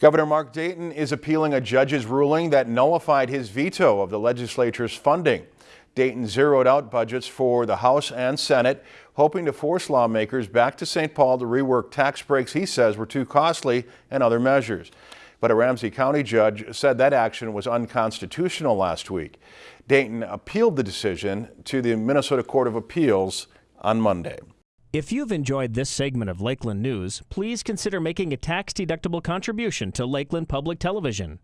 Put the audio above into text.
Governor Mark Dayton is appealing a judge's ruling that nullified his veto of the legislature's funding. Dayton zeroed out budgets for the House and Senate, hoping to force lawmakers back to St. Paul to rework tax breaks he says were too costly and other measures. But a Ramsey County judge said that action was unconstitutional last week. Dayton appealed the decision to the Minnesota Court of Appeals on Monday. If you've enjoyed this segment of Lakeland News, please consider making a tax-deductible contribution to Lakeland Public Television.